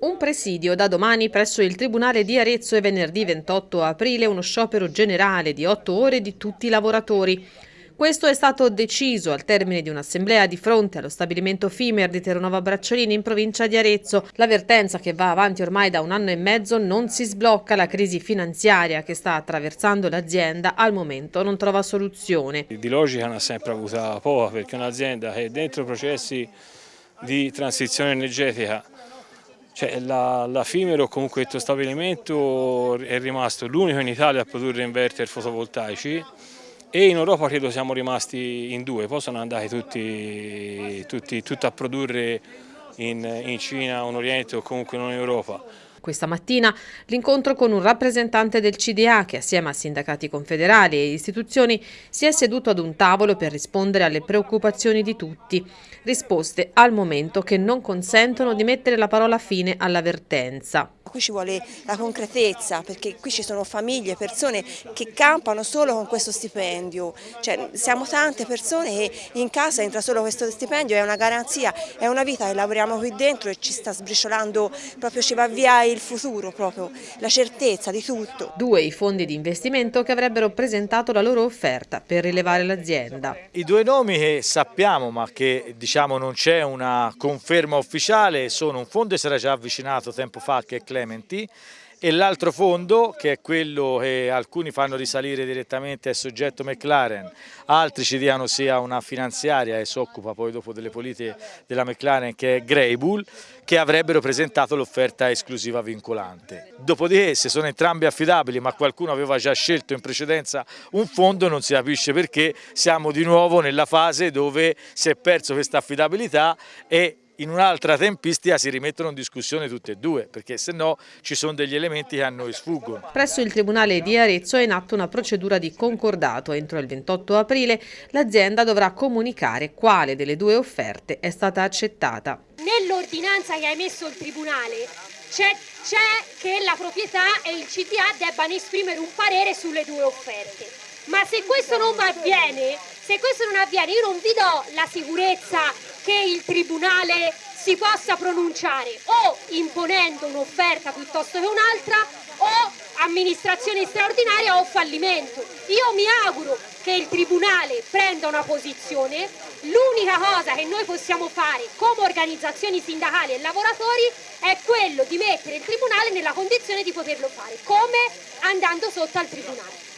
Un presidio da domani presso il Tribunale di Arezzo e venerdì 28 aprile uno sciopero generale di otto ore di tutti i lavoratori. Questo è stato deciso al termine di un'assemblea di fronte allo stabilimento Fimer di Terranova Bracciolini in provincia di Arezzo. L'avvertenza che va avanti ormai da un anno e mezzo non si sblocca. La crisi finanziaria che sta attraversando l'azienda al momento non trova soluzione. Di logica ne ha sempre avuta poca perché un'azienda che è dentro processi di transizione energetica cioè, la, la Fimero, comunque questo stabilimento, è rimasto l'unico in Italia a produrre inverter fotovoltaici e in Europa credo siamo rimasti in due, poi sono andati tutti, tutti, tutti a produrre in, in Cina, in Oriente o comunque non in Europa. Questa mattina l'incontro con un rappresentante del CDA che assieme a sindacati confederali e istituzioni si è seduto ad un tavolo per rispondere alle preoccupazioni di tutti, risposte al momento che non consentono di mettere la parola fine all'avvertenza qui ci vuole la concretezza perché qui ci sono famiglie, persone che campano solo con questo stipendio, cioè, siamo tante persone che in casa entra solo questo stipendio, è una garanzia, è una vita che lavoriamo qui dentro e ci sta sbriciolando, proprio ci va via il futuro, proprio la certezza di tutto. Due i fondi di investimento che avrebbero presentato la loro offerta per rilevare l'azienda. I due nomi che sappiamo ma che diciamo non c'è una conferma ufficiale sono un fondo che si era già avvicinato tempo fa che è Clem Clementi e l'altro fondo che è quello che alcuni fanno risalire direttamente al soggetto McLaren, altri ci diano sia una finanziaria e si occupa poi dopo delle politiche della McLaren che è Greybull, che avrebbero presentato l'offerta esclusiva vincolante. Dopodiché se sono entrambi affidabili ma qualcuno aveva già scelto in precedenza un fondo non si capisce perché siamo di nuovo nella fase dove si è perso questa affidabilità e in un'altra tempistica si rimettono in discussione tutte e due, perché se no ci sono degli elementi che a noi sfuggono. Presso il Tribunale di Arezzo è in atto una procedura di concordato. Entro il 28 aprile l'azienda dovrà comunicare quale delle due offerte è stata accettata. Nell'ordinanza che ha emesso il Tribunale c'è che la proprietà e il CDA debbano esprimere un parere sulle due offerte. Ma se questo non avviene, se questo non avviene io non vi do la sicurezza che il Tribunale si possa pronunciare o imponendo un'offerta piuttosto che un'altra o amministrazione straordinaria o fallimento. Io mi auguro che il Tribunale prenda una posizione, l'unica cosa che noi possiamo fare come organizzazioni sindacali e lavoratori è quello di mettere il Tribunale nella condizione di poterlo fare, come andando sotto al Tribunale.